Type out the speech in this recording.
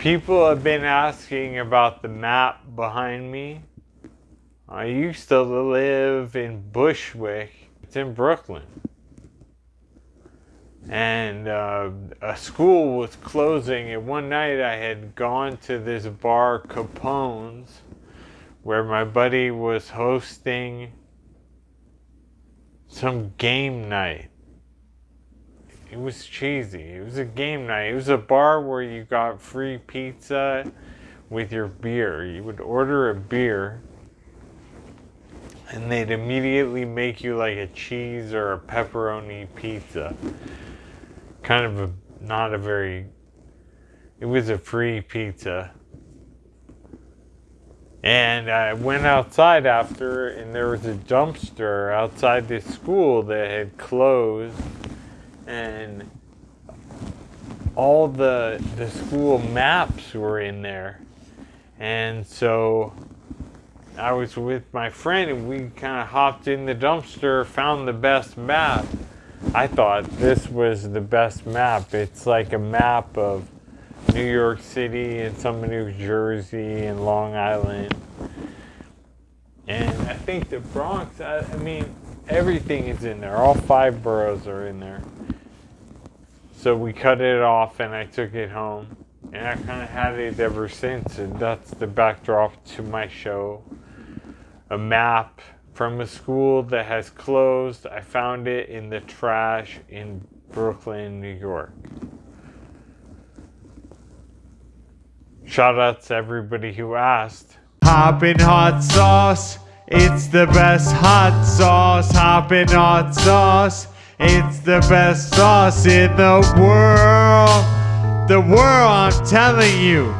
People have been asking about the map behind me. I used to live in Bushwick. It's in Brooklyn. And uh, a school was closing, and one night I had gone to this bar, Capone's, where my buddy was hosting some game night. It was cheesy. It was a game night. It was a bar where you got free pizza with your beer. You would order a beer and they'd immediately make you like a cheese or a pepperoni pizza. Kind of a not a very it was a free pizza. And I went outside after and there was a dumpster outside this school that had closed and all the the school maps were in there. And so I was with my friend and we kind of hopped in the dumpster, found the best map. I thought this was the best map. It's like a map of New York City and some New Jersey and Long Island. And I think the Bronx, I, I mean, everything is in there. All five boroughs are in there. So we cut it off and I took it home. And I kind of had it ever since. And that's the backdrop to my show. A map from a school that has closed. I found it in the trash in Brooklyn, New York. Shout out to everybody who asked. Hoppin' hot sauce, it's the best hot sauce. Hoppin' hot sauce. It's the best sauce in the world. The world, I'm telling you.